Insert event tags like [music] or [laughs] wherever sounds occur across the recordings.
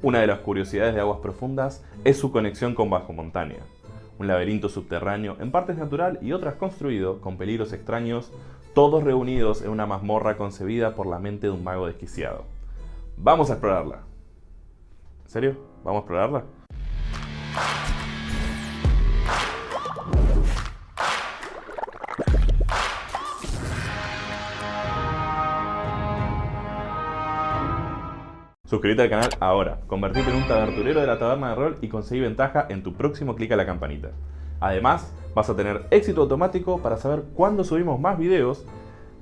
Una de las curiosidades de Aguas Profundas es su conexión con Bajo Montaña, un laberinto subterráneo en partes natural y otras construido con peligros extraños, todos reunidos en una mazmorra concebida por la mente de un mago desquiciado. Vamos a explorarla. ¿En serio? ¿Vamos a explorarla? Suscríbete al canal ahora, convertirte en un taberturero de la taberna de rol y conseguir ventaja en tu próximo clic a la campanita. Además, vas a tener éxito automático para saber cuándo subimos más videos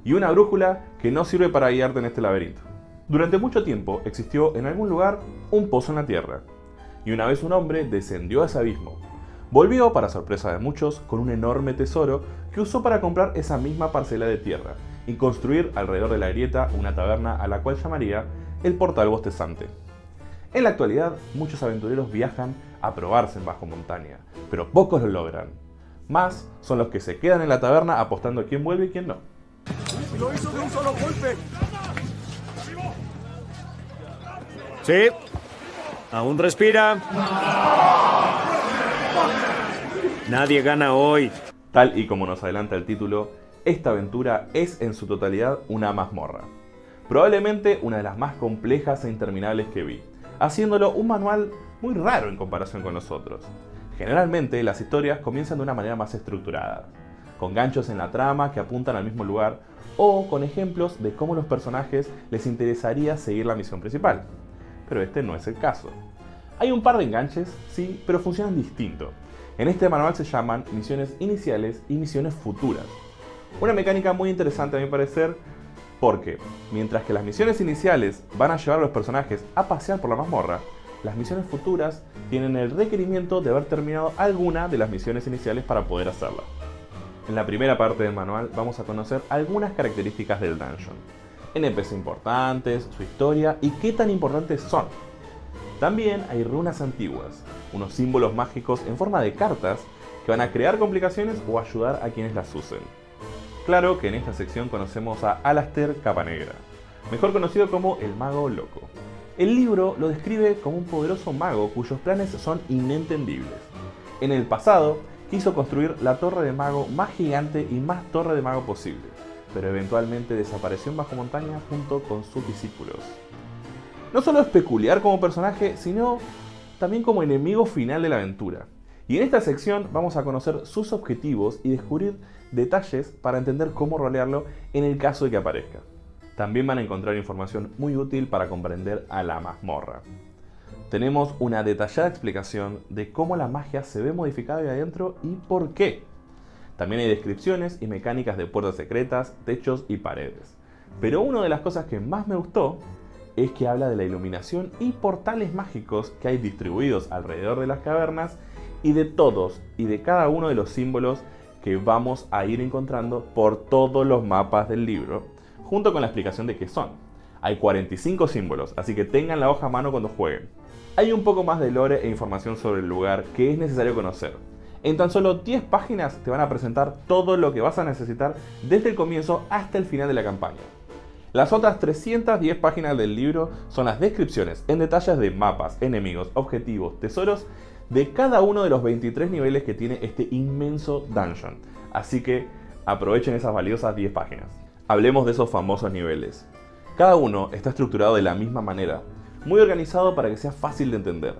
y una brújula que no sirve para guiarte en este laberinto. Durante mucho tiempo existió en algún lugar un pozo en la tierra, y una vez un hombre descendió a ese abismo. Volvió, para sorpresa de muchos, con un enorme tesoro que usó para comprar esa misma parcela de tierra y construir alrededor de la grieta una taberna a la cual llamaría el portal bostezante. En la actualidad, muchos aventureros viajan a probarse en bajo montaña, pero pocos lo logran. Más son los que se quedan en la taberna apostando a quién vuelve y quién no. ¡Lo hizo de un solo golpe! Sí. Aún respira. Nadie gana hoy. Tal y como nos adelanta el título, esta aventura es en su totalidad una mazmorra. Probablemente una de las más complejas e interminables que vi, haciéndolo un manual muy raro en comparación con los otros. Generalmente las historias comienzan de una manera más estructurada, con ganchos en la trama que apuntan al mismo lugar o con ejemplos de cómo los personajes les interesaría seguir la misión principal. Pero este no es el caso. Hay un par de enganches, sí, pero funcionan distinto. En este manual se llaman misiones iniciales y misiones futuras. Una mecánica muy interesante a mi parecer porque, mientras que las misiones iniciales van a llevar a los personajes a pasear por la mazmorra, las misiones futuras tienen el requerimiento de haber terminado alguna de las misiones iniciales para poder hacerla. En la primera parte del manual vamos a conocer algunas características del dungeon, NPC importantes, su historia y qué tan importantes son. También hay runas antiguas, unos símbolos mágicos en forma de cartas que van a crear complicaciones o ayudar a quienes las usen. Claro que en esta sección conocemos a Alastair Capanegra, mejor conocido como el Mago Loco. El libro lo describe como un poderoso mago cuyos planes son inentendibles. En el pasado, quiso construir la torre de mago más gigante y más torre de mago posible, pero eventualmente desapareció en bajo montaña junto con sus discípulos. No solo es peculiar como personaje, sino también como enemigo final de la aventura. Y en esta sección vamos a conocer sus objetivos y descubrir detalles para entender cómo rolearlo en el caso de que aparezca. También van a encontrar información muy útil para comprender a la mazmorra. Tenemos una detallada explicación de cómo la magia se ve modificada de adentro y por qué. También hay descripciones y mecánicas de puertas secretas, techos y paredes. Pero una de las cosas que más me gustó es que habla de la iluminación y portales mágicos que hay distribuidos alrededor de las cavernas y de todos y de cada uno de los símbolos que vamos a ir encontrando por todos los mapas del libro, junto con la explicación de qué son. Hay 45 símbolos, así que tengan la hoja a mano cuando jueguen. Hay un poco más de lore e información sobre el lugar que es necesario conocer. En tan solo 10 páginas te van a presentar todo lo que vas a necesitar desde el comienzo hasta el final de la campaña. Las otras 310 páginas del libro son las descripciones en detalles de mapas, enemigos, objetivos, tesoros de cada uno de los 23 niveles que tiene este inmenso dungeon. Así que aprovechen esas valiosas 10 páginas. Hablemos de esos famosos niveles. Cada uno está estructurado de la misma manera, muy organizado para que sea fácil de entender.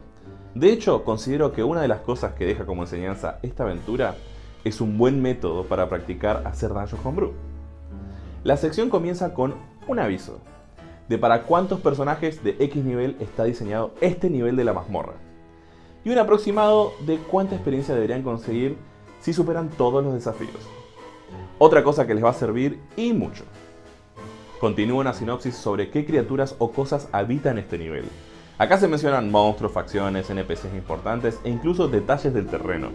De hecho, considero que una de las cosas que deja como enseñanza esta aventura es un buen método para practicar hacer Dungeon Homebrew. La sección comienza con un aviso de para cuántos personajes de X nivel está diseñado este nivel de la mazmorra y un aproximado de cuánta experiencia deberían conseguir si superan todos los desafíos. Otra cosa que les va a servir y mucho. Continúa una sinopsis sobre qué criaturas o cosas habitan este nivel. Acá se mencionan monstruos, facciones, NPCs importantes e incluso detalles del terreno.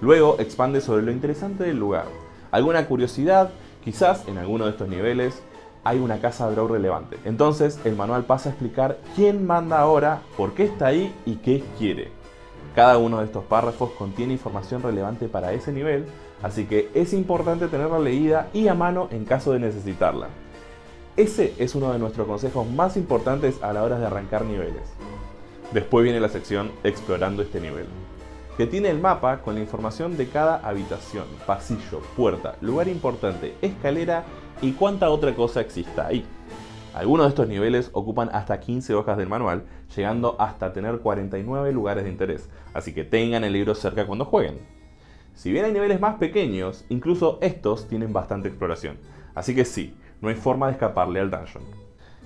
Luego expande sobre lo interesante del lugar, alguna curiosidad, quizás en alguno de estos niveles hay una casa draw relevante. Entonces el manual pasa a explicar quién manda ahora, por qué está ahí y qué quiere. Cada uno de estos párrafos contiene información relevante para ese nivel, así que es importante tenerla leída y a mano en caso de necesitarla. Ese es uno de nuestros consejos más importantes a la hora de arrancar niveles. Después viene la sección Explorando este nivel, que tiene el mapa con la información de cada habitación, pasillo, puerta, lugar importante, escalera y cuánta otra cosa exista ahí. Algunos de estos niveles ocupan hasta 15 hojas del manual, llegando hasta tener 49 lugares de interés, así que tengan el libro cerca cuando jueguen. Si bien hay niveles más pequeños, incluso estos tienen bastante exploración, así que sí, no hay forma de escaparle al dungeon.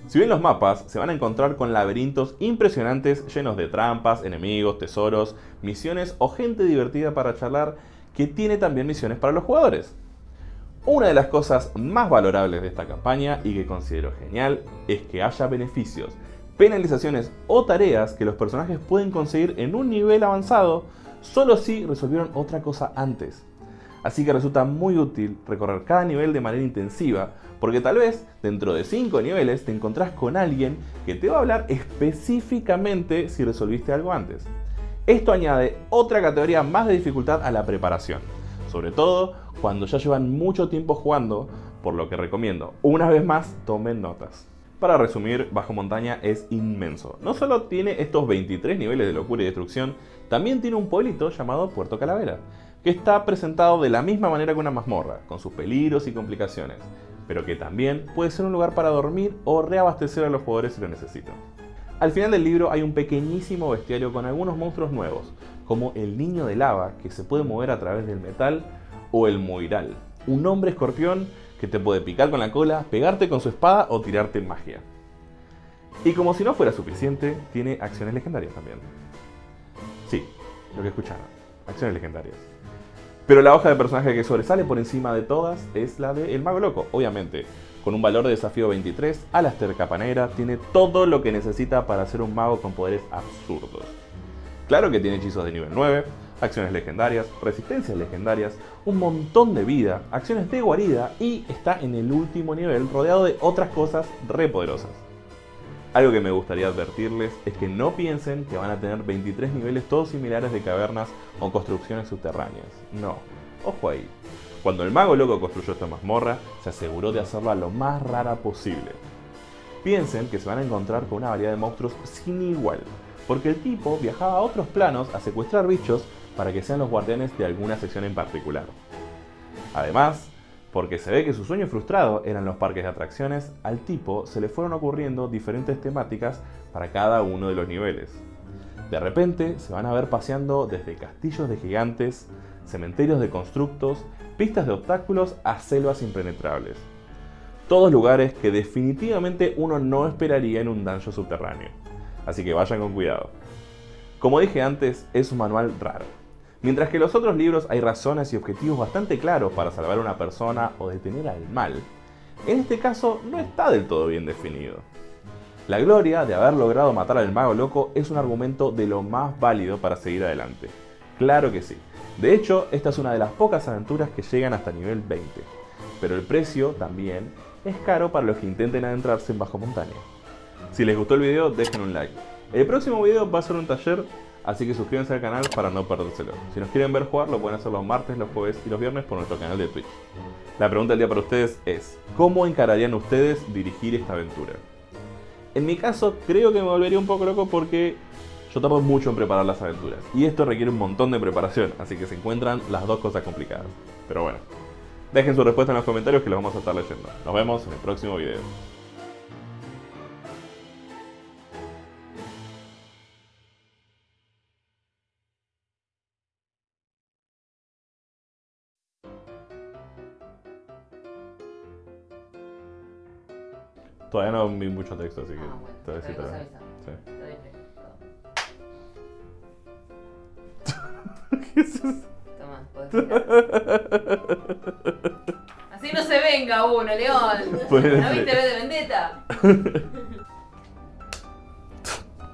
Si bien los mapas se van a encontrar con laberintos impresionantes llenos de trampas, enemigos, tesoros, misiones o gente divertida para charlar que tiene también misiones para los jugadores. Una de las cosas más valorables de esta campaña y que considero genial es que haya beneficios, penalizaciones o tareas que los personajes pueden conseguir en un nivel avanzado solo si resolvieron otra cosa antes. Así que resulta muy útil recorrer cada nivel de manera intensiva, porque tal vez dentro de 5 niveles te encontrás con alguien que te va a hablar específicamente si resolviste algo antes. Esto añade otra categoría más de dificultad a la preparación, sobre todo cuando ya llevan mucho tiempo jugando, por lo que recomiendo, una vez más, tomen notas. Para resumir, Bajo Montaña es inmenso. No solo tiene estos 23 niveles de locura y destrucción, también tiene un pueblito llamado Puerto Calavera, que está presentado de la misma manera que una mazmorra, con sus peligros y complicaciones, pero que también puede ser un lugar para dormir o reabastecer a los jugadores si lo necesitan. Al final del libro hay un pequeñísimo bestiario con algunos monstruos nuevos, como el niño de lava que se puede mover a través del metal o el Moiral, un hombre escorpión que te puede picar con la cola, pegarte con su espada o tirarte magia. Y como si no fuera suficiente, tiene acciones legendarias también. Sí, lo que escucharon, acciones legendarias. Pero la hoja de personaje que sobresale por encima de todas es la de El Mago Loco, obviamente. Con un valor de desafío 23, Alastair Capanera tiene todo lo que necesita para ser un mago con poderes absurdos. Claro que tiene hechizos de nivel 9, acciones legendarias, resistencias legendarias, un montón de vida, acciones de guarida y está en el último nivel rodeado de otras cosas re poderosas. Algo que me gustaría advertirles es que no piensen que van a tener 23 niveles todos similares de cavernas o construcciones subterráneas. No, ojo ahí. Cuando el mago loco construyó esta mazmorra, se aseguró de hacerla lo más rara posible. Piensen que se van a encontrar con una variedad de monstruos sin igual, porque el tipo viajaba a otros planos a secuestrar bichos para que sean los guardianes de alguna sección en particular. Además, porque se ve que su sueño frustrado eran los parques de atracciones, al tipo se le fueron ocurriendo diferentes temáticas para cada uno de los niveles. De repente se van a ver paseando desde castillos de gigantes, cementerios de constructos, pistas de obstáculos a selvas impenetrables. Todos lugares que definitivamente uno no esperaría en un dungeon subterráneo. Así que vayan con cuidado. Como dije antes, es un manual raro. Mientras que en los otros libros hay razones y objetivos bastante claros para salvar a una persona o detener al mal, en este caso no está del todo bien definido. La gloria de haber logrado matar al mago loco es un argumento de lo más válido para seguir adelante. Claro que sí. De hecho, esta es una de las pocas aventuras que llegan hasta nivel 20. Pero el precio también es caro para los que intenten adentrarse en bajo montaña. Si les gustó el video, dejen un like. El próximo video va a ser un taller Así que suscríbanse al canal para no perdérselo. Si nos quieren ver jugar, lo pueden hacer los martes, los jueves y los viernes por nuestro canal de Twitch. La pregunta del día para ustedes es, ¿cómo encararían ustedes dirigir esta aventura? En mi caso, creo que me volvería un poco loco porque yo tardo mucho en preparar las aventuras. Y esto requiere un montón de preparación, así que se encuentran las dos cosas complicadas. Pero bueno, dejen su respuesta en los comentarios que los vamos a estar leyendo. Nos vemos en el próximo video. Todavía no vi mucho texto, así que Ah, bueno. te todavía. Sí. Lo dije, todo. ¿Qué es eso? Toma, podés. Así no se venga uno, León. ¿No viste B de Vendetta?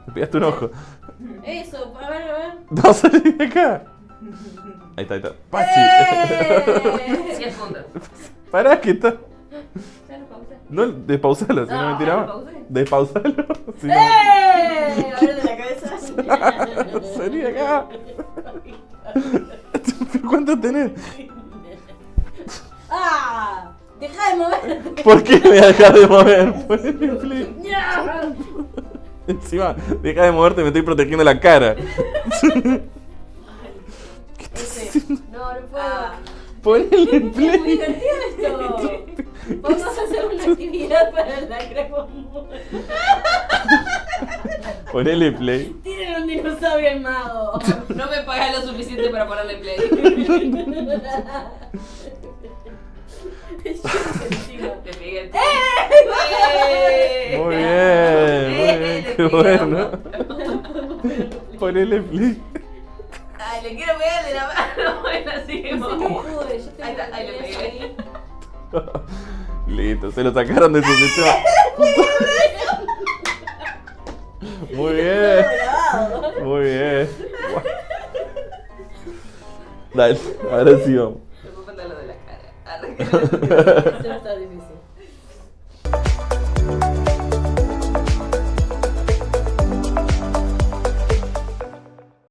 Me [laughs] pegaste un ojo. Eso, a ver, a ver. No salí de acá. Ahí está, ahí está. Pachi. ¡Eh! [laughs] 10 puntos. Pará que está. No, despausalo, si no, No, me tiraba. ¿lo pausé? Despausalo. Si no, [laughs] ¡Eh! De la cabeza. [laughs] salí de acá. [laughs] ¿Cuánto tenés? ¡Ah! ¡Deja de moverte! ¿Por qué me dejas de mover? Poneme play. ¡Ya! Encima, deja de moverte, me estoy protegiendo la cara. Ese. No, no puedo. Ponele Es muy play. divertido esto. Vamos a hacer una actividad para la cremomura. Ponele play. Tienen un dinosaurio el mago. No me pagas lo suficiente para ponerle play. Te pegué. ¡Eh! Muy bien, muy bien, Le qué bueno. [laughs] Ponele play. Ay, le quiero pegar de la mano. [laughs] Bueno, yo tengo Ahí está, ahí que le pegué. [laughs] Listo, se lo sacaron de su sistema. [laughs] Muy bien, muy bien. Dale, ahora sí vamos. Me puedo contar lo de la cara. [laughs] Eso está difícil.